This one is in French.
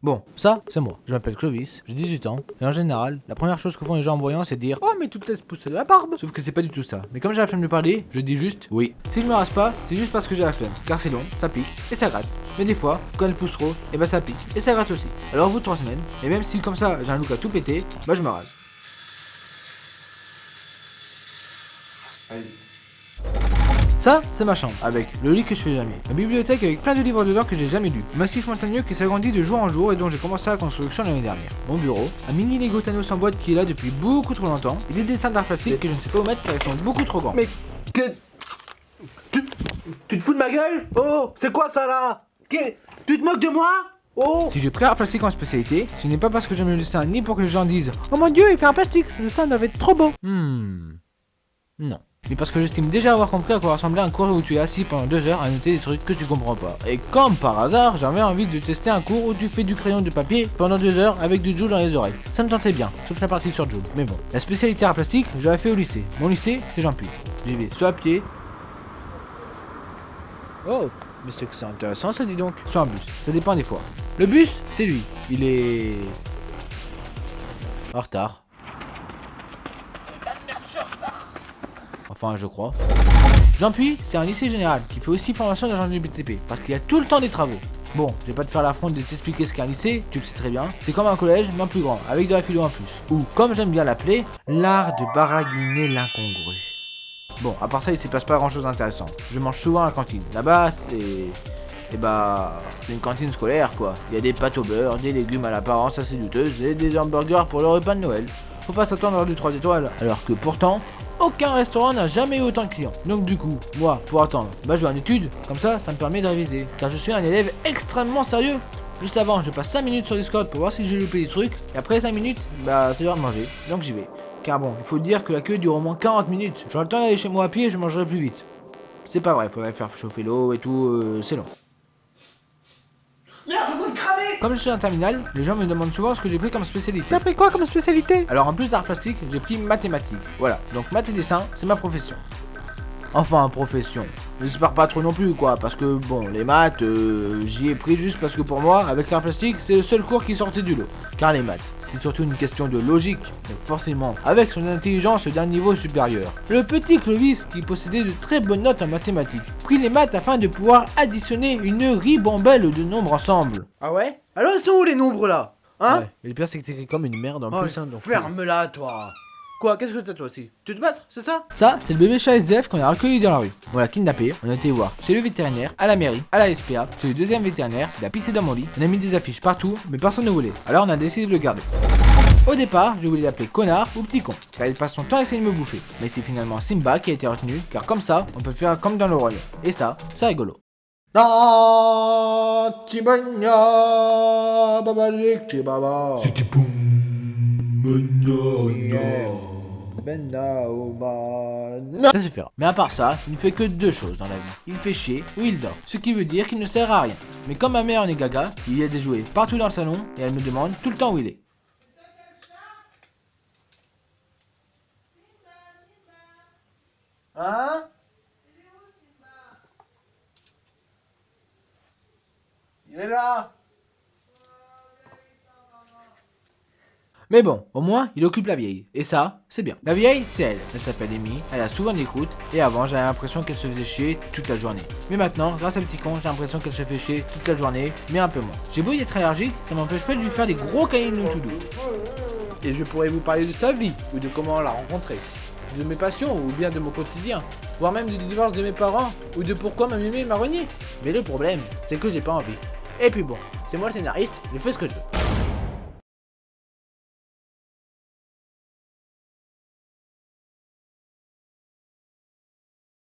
Bon, ça, c'est moi. Je m'appelle Clovis, j'ai 18 ans, et en général, la première chose que font les gens en voyant, c'est de dire Oh, mais tu te laisses pousser la barbe Sauf que c'est pas du tout ça. Mais comme j'ai la flemme de parler, je dis juste oui. Si je me rase pas, c'est juste parce que j'ai la flemme, car c'est long, ça pique, et ça gratte. Mais des fois, quand elle pousse trop, et bah ça pique, et ça gratte aussi. Alors au bout de 3 semaines, et même si comme ça j'ai un look à tout péter, bah je me rase. Ça, c'est ma chambre, avec le lit que je fais jamais. Ma bibliothèque avec plein de livres dedans que j'ai jamais lus. Un massif montagneux qui s'agrandit de jour en jour et dont j'ai commencé la construction l'année dernière. Mon bureau, un mini Lego Thanos en boîte qui est là depuis beaucoup trop longtemps, et des dessins d'art plastique que je ne sais pas où mettre car ils sont beaucoup trop grands. Mais que... Tu, tu te fous de ma gueule? Oh, c'est quoi ça là? Que- Tu te moques de moi? Oh Si j'ai pris art plastique en spécialité, ce n'est pas parce que j'aime le dessin ni pour que les gens disent Oh mon dieu, il fait un plastique, ce dessin doit être trop beau. Hmm. Non. Mais parce que j'estime déjà avoir compris à quoi ressemblait un cours où tu es assis pendant deux heures à noter des trucs que tu comprends pas. Et comme par hasard, j'avais envie de tester un cours où tu fais du crayon de papier pendant deux heures avec du Joule dans les oreilles. Ça me tentait bien, sauf la partie sur Joule. Mais bon, la spécialité art plastique, je l'avais fait au lycée. Mon lycée, c'est Jean Puy. J'y vais soit à pied. Oh, mais c'est que c'est intéressant ça, dis donc. Soit en bus, ça dépend des fois. Le bus, c'est lui. Il est. en retard. Enfin, je crois. Puy, c'est un lycée général qui fait aussi formation d'agent du BTP parce qu'il y a tout le temps des travaux. Bon, je vais pas te faire l'affront de t'expliquer ce qu'est un lycée, tu le sais très bien. C'est comme un collège, mais plus grand, avec de la philo en plus. Ou, comme j'aime bien l'appeler, l'art de baragouiner l'incongru. Bon, à part ça, il se passe pas grand chose d'intéressant. Je mange souvent à la cantine. Là-bas, c'est. Et bah, c'est une cantine scolaire quoi. Il y a des pâtes au beurre, des légumes à l'apparence assez douteuse et des hamburgers pour le repas de Noël. Faut pas s'attendre à du 3 étoiles. Alors que pourtant, aucun restaurant n'a jamais eu autant de clients. Donc du coup, moi, pour attendre, bah je vais en études. Comme ça, ça me permet de réviser. Car je suis un élève extrêmement sérieux. Juste avant, je passe 5 minutes sur Discord pour voir si j'ai loupé des trucs. Et après 5 minutes, bah c'est l'heure de manger. Donc j'y vais. Car bon, il faut dire que la queue dure au moins 40 minutes. J'aurai le temps d'aller chez moi à pied et je mangerai plus vite. C'est pas vrai, faudrait faire chauffer l'eau et tout, euh, c'est long. Merde, ça doit te cramer Comme je suis un terminal, les gens me demandent souvent ce que j'ai pris comme spécialité. T'as pris quoi comme spécialité Alors en plus d'art plastique, j'ai pris mathématiques. Voilà, donc maths et dessin, c'est ma profession. Enfin, profession. J'espère pas trop non plus, quoi, parce que bon, les maths, euh, j'y ai pris juste parce que pour moi, avec l'art plastique, c'est le seul cours qui sortait du lot. Car les maths, c'est surtout une question de logique, donc forcément, avec son intelligence d'un niveau supérieur. Le petit Clovis, qui possédait de très bonnes notes en mathématiques, prit les maths afin de pouvoir additionner une ribambelle de nombres ensemble. Ah ouais? Alors ils sont où les nombres là? Hein? Ouais, et le pire, c'est que t'écris comme une merde en Oh, plus, hein, donc... ferme-la toi Quoi, qu'est-ce que t'as toi aussi? Tu te battre, c'est ça? Ça, c'est le bébé chat SDF qu'on a recueilli dans la rue. On l'a kidnappé, on a été voir chez le vétérinaire, à la mairie, à la SPA, chez le deuxième vétérinaire, il a pissé dans mon lit, on a mis des affiches partout, mais personne ne voulait. Alors on a décidé de le garder. Au départ, je voulais l'appeler connard ou petit con, car il passe son temps à essayer de me bouffer. Mais c'est finalement Simba qui a été retenu, car comme ça, on peut faire comme dans le royaume. Et ça, c'est rigolo. C'était boum, Ça c'est faire. Mais à part ça, il ne fait que deux choses dans la vie. Il fait chier ou il dort. Ce qui veut dire qu'il ne sert à rien. Mais comme ma mère en est gaga, il y a des jouets partout dans le salon et elle me demande tout le temps où il est. Hein? Il est là Mais bon, au moins, il occupe la vieille. Et ça, c'est bien. La vieille, c'est elle. Elle s'appelle Amy, elle a souvent croûtes, et avant, j'avais l'impression qu'elle se faisait chier toute la journée. Mais maintenant, grâce à Petit Con, j'ai l'impression qu'elle se fait chier toute la journée, mais un peu moins. J'ai beau y être allergique, ça m'empêche pas de lui faire des gros câlins tout doux. Et je pourrais vous parler de sa vie, ou de comment on l'a rencontré, de mes passions, ou bien de mon quotidien, voire même du divorce de mes parents, ou de pourquoi ma mémé m'a renié. Mais le problème, c'est que j'ai pas envie. Et puis bon, c'est moi le scénariste, je fais ce que je veux.